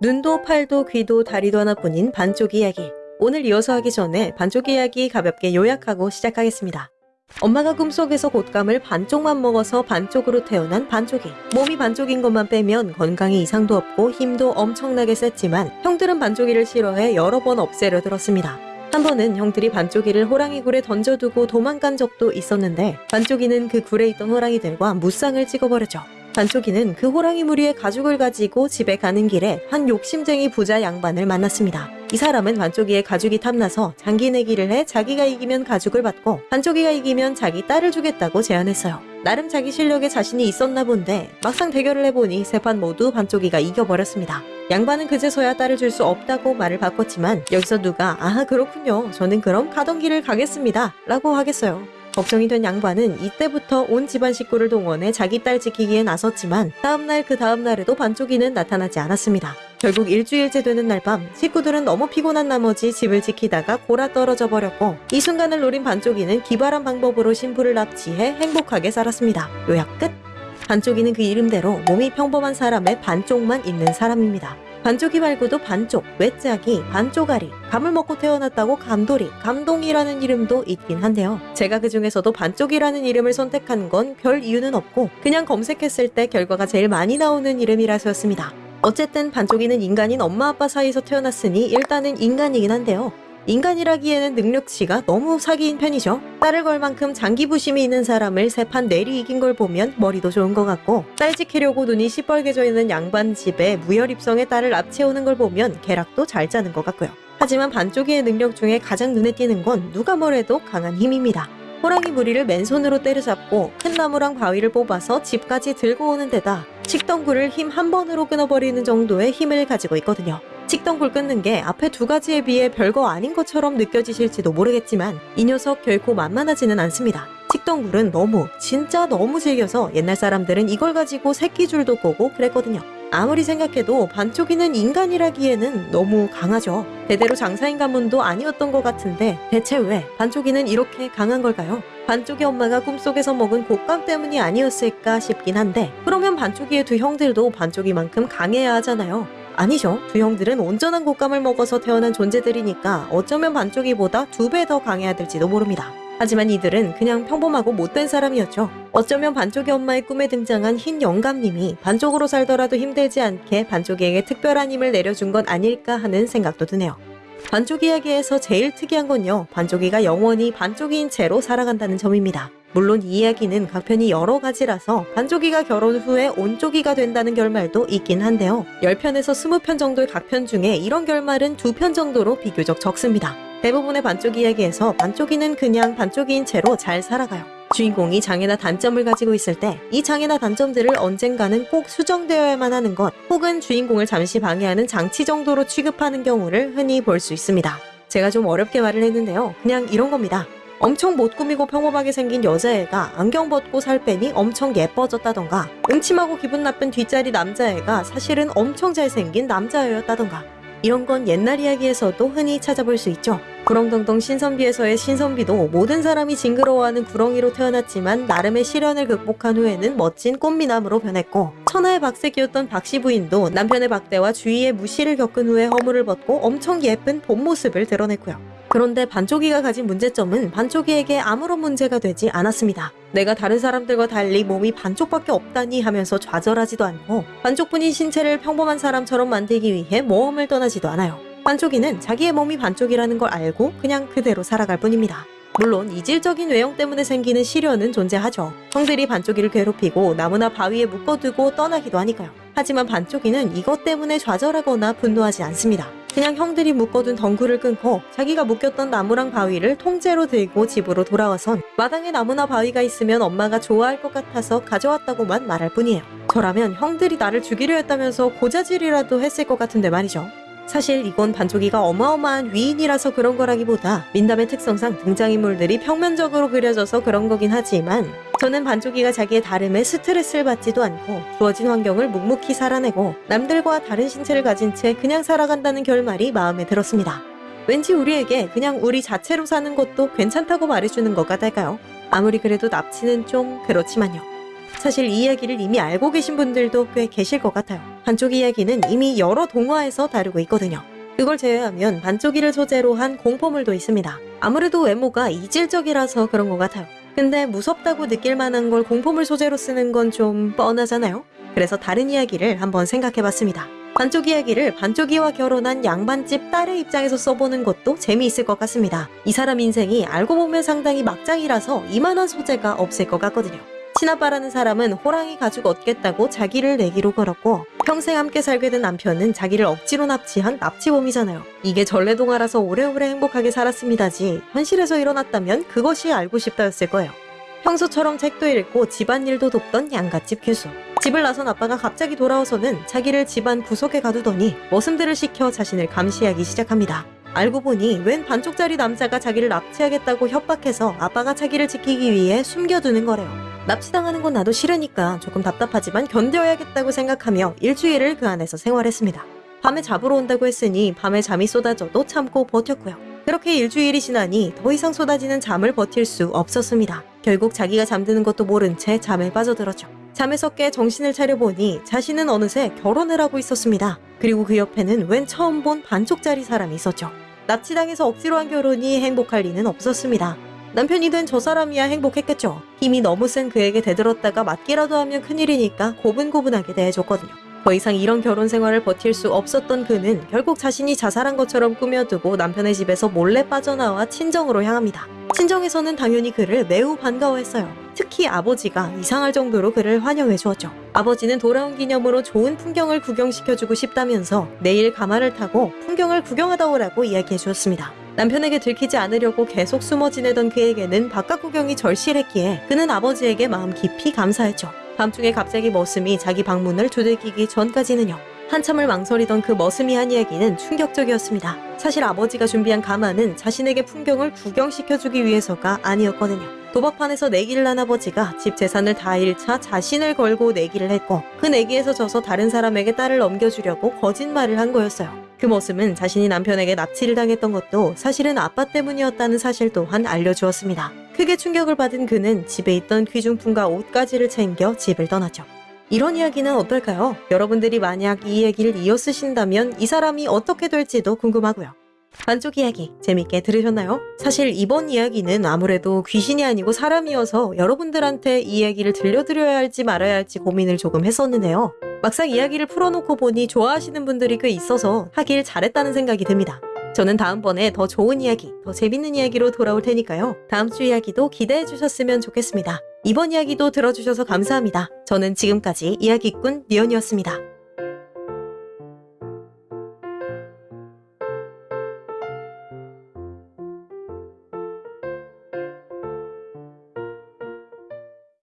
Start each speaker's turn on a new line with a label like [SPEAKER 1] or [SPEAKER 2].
[SPEAKER 1] 눈도 팔도 귀도 다리도 하나뿐인 반쪽 이야기. 오늘 이어서 하기 전에 반쪽 이야기 가볍게 요약하고 시작하겠습니다. 엄마가 꿈속에서 곶감을 반쪽만 먹어서 반쪽으로 태어난 반쪽이. 몸이 반쪽인 것만 빼면 건강에 이상도 없고 힘도 엄청나게 셌지만 형들은 반쪽이를 싫어해 여러 번 없애려 들었습니다. 한 번은 형들이 반쪽이를 호랑이 굴에 던져두고 도망간 적도 있었는데 반쪽이는 그 굴에 있던 호랑이들과 무쌍을 찍어버렸죠. 반쪽이는 그 호랑이 무리의 가죽을 가지고 집에 가는 길에 한 욕심쟁이 부자 양반을 만났습니다. 이 사람은 반쪽이의 가죽이 탐나서 장기 내기를 해 자기가 이기면 가죽을 받고 반쪽이가 이기면 자기 딸을 주겠다고 제안했어요. 나름 자기 실력에 자신이 있었나 본데 막상 대결을 해보니 세 판 모두 반쪽이가 이겨버렸습니다. 양반은 그제서야 딸을 줄 수 없다고 말을 바꿨지만 여기서 누가 아 그렇군요 저는 그럼 가던 길을 가겠습니다 라고 하겠어요. 걱정이 된 양반은 이때부터 온 집안 식구를 동원해 자기 딸 지키기에 나섰지만 다음날 그 다음날에도 반쪽이는 나타나지 않았습니다. 결국 일주일째 되는 날 밤 식구들은 너무 피곤한 나머지 집을 지키다가 골아 떨어져 버렸고 이 순간을 노린 반쪽이는 기발한 방법으로 신부를 납치해 행복하게 살았습니다. 요약 끝! 반쪽이는 그 이름대로 몸이 평범한 사람의 반쪽만 있는 사람입니다. 반쪽이 말고도 반쪽, 외짜기, 반쪽아리, 감을 먹고 태어났다고 감돌이, 감동이라는 이름도 있긴 한데요. 제가 그 중에서도 반쪽이라는 이름을 선택한 건 별 이유는 없고 그냥 검색했을 때 결과가 제일 많이 나오는 이름이라서였습니다. 어쨌든 반쪽이는 인간인 엄마 아빠 사이에서 태어났으니 일단은 인간이긴 한데요. 인간이라기에는 능력치가 너무 사기인 편이죠. 딸을 걸 만큼 장기부심이 있는 사람을 세 판 내리 이긴 걸 보면 머리도 좋은 것 같고 딸 지키려고 눈이 시뻘개져 있는 양반 집에 무혈입성의 딸을 납치해오는 걸 보면 계략도 잘 짜는 것 같고요. 하지만 반쪽이의 능력 중에 가장 눈에 띄는 건 누가 뭐래도 강한 힘입니다. 호랑이 무리를 맨손으로 때려잡고 큰 나무랑 바위를 뽑아서 집까지 들고 오는 데다 칡덩굴을 힘 한 번으로 끊어버리는 정도의 힘을 가지고 있거든요. 칡덩굴 끊는 게 앞에 두 가지에 비해 별거 아닌 것처럼 느껴지실지도 모르겠지만 이 녀석 결코 만만하지는 않습니다. 칡덩굴은 너무 진짜 너무 질겨서 옛날 사람들은 이걸 가지고 새끼줄도 꼬고 그랬거든요. 아무리 생각해도 반쪽이는 인간이라기에는 너무 강하죠. 대대로 장사인 가문도 아니었던 것 같은데 대체 왜 반쪽이는 이렇게 강한 걸까요? 반쪽이 엄마가 꿈속에서 먹은 곶감 때문이 아니었을까 싶긴 한데 그러면 반쪽이의 두 형들도 반쪽이만큼 강해야 하잖아요. 아니죠. 두 형들은 온전한 곶감을 먹어서 태어난 존재들이니까 어쩌면 반쪽이보다 두 배 더 강해야 될지도 모릅니다. 하지만 이들은 그냥 평범하고 못된 사람이었죠. 어쩌면 반쪽이 엄마의 꿈에 등장한 흰 영감님이 반쪽으로 살더라도 힘들지 않게 반쪽이에게 특별한 힘을 내려준 건 아닐까 하는 생각도 드네요. 반쪽 이야기에서 제일 특이한 건요. 반쪽이가 영원히 반쪽이인 채로 살아간다는 점입니다. 물론 이 이야기는 각 편이 여러 가지라서 반쪽이가 결혼 후에 온쪽이가 된다는 결말도 있긴 한데요. 10편에서 20편 정도의 각 편 중에 이런 결말은 2편 정도로 비교적 적습니다. 대부분의 반쪽 이야기에서 반쪽이는 그냥 반쪽이인 채로 잘 살아가요. 주인공이 장애나 단점을 가지고 있을 때 이 장애나 단점들을 언젠가는 꼭 수정되어야만 하는 것 혹은 주인공을 잠시 방해하는 장치 정도로 취급하는 경우를 흔히 볼 수 있습니다. 제가 좀 어렵게 말을 했는데요. 그냥 이런 겁니다. 엄청 못 꾸미고 평범하게 생긴 여자애가 안경 벗고 살 빼니 엄청 예뻐졌다던가 음침하고 기분 나쁜 뒷자리 남자애가 사실은 엄청 잘생긴 남자애였다던가 이런 건 옛날 이야기에서도 흔히 찾아볼 수 있죠. 구렁텅텅 신선비에서의 신선비도 모든 사람이 징그러워하는 구렁이로 태어났지만 나름의 시련을 극복한 후에는 멋진 꽃미남으로 변했고 천하의 박색이었던 박씨 부인도 남편의 박대와 주위의 무시를 겪은 후에 허물을 벗고 엄청 예쁜 본 모습을 드러냈고요. 그런데 반쪽이가 가진 문제점은 반쪽이에게 아무런 문제가 되지 않았습니다. 내가 다른 사람들과 달리 몸이 반쪽밖에 없다니 하면서 좌절하지도 않고 반쪽뿐인 신체를 평범한 사람처럼 만들기 위해 모험을 떠나지도 않아요. 반쪽이는 자기의 몸이 반쪽이라는 걸 알고 그냥 그대로 살아갈 뿐입니다. 물론 이질적인 외형 때문에 생기는 시련은 존재하죠. 형들이 반쪽이를 괴롭히고 나무나 바위에 묶어두고 떠나기도 하니까요. 하지만 반쪽이는 이것 때문에 좌절하거나 분노하지 않습니다. 그냥 형들이 묶어둔 덩굴을 끊고 자기가 묶였던 나무랑 바위를 통째로 들고 집으로 돌아와선 마당에 나무나 바위가 있으면 엄마가 좋아할 것 같아서 가져왔다고만 말할 뿐이에요. 저라면 형들이 나를 죽이려 했다면서 고자질이라도 했을 것 같은데 말이죠. 사실 이건 반쪽이가 어마어마한 위인이라서 그런 거라기보다 민담의 특성상 등장인물들이 평면적으로 그려져서 그런 거긴 하지만 저는 반쪽이가 자기의 다름에 스트레스를 받지도 않고 주어진 환경을 묵묵히 살아내고 남들과 다른 신체를 가진 채 그냥 살아간다는 결말이 마음에 들었습니다. 왠지 우리에게 그냥 우리 자체로 사는 것도 괜찮다고 말해주는 것 같달까요? 아무리 그래도 납치는 좀 그렇지만요. 사실 이 이야기를 이미 알고 계신 분들도 꽤 계실 것 같아요. 반쪽 이야기는 이미 여러 동화에서 다루고 있거든요. 그걸 제외하면 반쪽이를 소재로 한 공포물도 있습니다. 아무래도 외모가 이질적이라서 그런 것 같아요. 근데 무섭다고 느낄 만한 걸 공포물 소재로 쓰는 건 좀 뻔하잖아요. 그래서 다른 이야기를 한번 생각해봤습니다. 반쪽 이야기를 반쪽이와 결혼한 양반집 딸의 입장에서 써보는 것도 재미있을 것 같습니다. 이 사람 인생이 알고 보면 상당히 막장이라서 이만한 소재가 없을 것 같거든요. 친아빠라는 사람은 호랑이 가죽 얻겠다고 자기를 내기로 걸었고 평생 함께 살게 된 남편은 자기를 억지로 납치한 납치범이잖아요. 이게 전래동화라서 오래오래 행복하게 살았습니다지 현실에서 일어났다면 그것이 알고 싶다였을 거예요. 평소처럼 책도 읽고 집안일도 돕던 양갓집 귀수. 집을 나선 아빠가 갑자기 돌아와서는 자기를 집안 구석에 가두더니 머슴들을 시켜 자신을 감시하기 시작합니다. 알고 보니 웬 반쪽짜리 남자가 자기를 납치하겠다고 협박해서 아빠가 자기를 지키기 위해 숨겨두는 거래요. 납치당하는 건 나도 싫으니까 조금 답답하지만 견뎌야겠다고 생각하며 일주일을 그 안에서 생활했습니다. 밤에 잡으러 온다고 했으니 밤에 잠이 쏟아져도 참고 버텼고요. 그렇게 일주일이 지나니 더 이상 쏟아지는 잠을 버틸 수 없었습니다. 결국 자기가 잠드는 것도 모른 채 잠에 빠져들었죠. 잠에서 깨 정신을 차려보니 자신은 어느새 결혼을 하고 있었습니다. 그리고 그 옆에는 웬 처음 본 반쪽짜리 사람이 있었죠. 납치당해서 억지로 한 결혼이 행복할 리는 없었습니다. 남편이 된저 사람이야 행복했겠죠. 힘이 너무 센 그에게 대들었다가 맞기라도 하면 큰일이니까 고분고분하게 대해줬거든요. 더 이상 이런 결혼 생활을 버틸 수 없었던 그는 결국 자신이 자살한 것처럼 꾸며두고 남편의 집에서 몰래 빠져나와 친정으로 향합니다. 친정에서는 당연히 그를 매우 반가워했어요. 특히 아버지가 이상할 정도로 그를 환영해 주었죠. 아버지는 돌아온 기념으로 좋은 풍경을 구경시켜주고 싶다면서 내일 가마를 타고 풍경을 구경하다 오라고 이야기해 주었습니다. 남편에게 들키지 않으려고 계속 숨어 지내던 그에게는 바깥 구경이 절실했기에 그는 아버지에게 마음 깊이 감사했죠. 밤중에 갑자기 머슴이 자기 방문을 두들기기 전까지는요. 한참을 망설이던 그 머슴이 한 이야기는 충격적이었습니다. 사실 아버지가 준비한 가마는 자신에게 풍경을 구경시켜주기 위해서가 아니었거든요. 도박판에서 내기를 한 아버지가 집 재산을 다 잃자 자신을 걸고 내기를 했고 그 내기에서 져서 다른 사람에게 딸을 넘겨주려고 거짓말을 한 거였어요. 그 모습은 자신이 남편에게 납치를 당했던 것도 사실은 아빠 때문이었다는 사실 또한 알려주었습니다. 크게 충격을 받은 그는 집에 있던 귀중품과 옷가지를 챙겨 집을 떠났죠. 이런 이야기는 어떨까요? 여러분들이 만약 이 얘기를 이어 쓰신다면 이 사람이 어떻게 될지도 궁금하고요. 반쪽 이야기 재밌게 들으셨나요? 사실 이번 이야기는 아무래도 귀신이 아니고 사람이어서 여러분들한테 이 이야기를 들려드려야 할지 말아야 할지 고민을 조금 했었는데요. 막상 이야기를 풀어놓고 보니 좋아하시는 분들이 꽤 있어서 하길 잘했다는 생각이 듭니다. 저는 다음번에 더 좋은 이야기, 더 재밌는 이야기로 돌아올 테니까요. 다음 주 이야기도 기대해 주셨으면 좋겠습니다. 이번 이야기도 들어주셔서 감사합니다. 저는 지금까지 이야기꾼 미연이었습니다.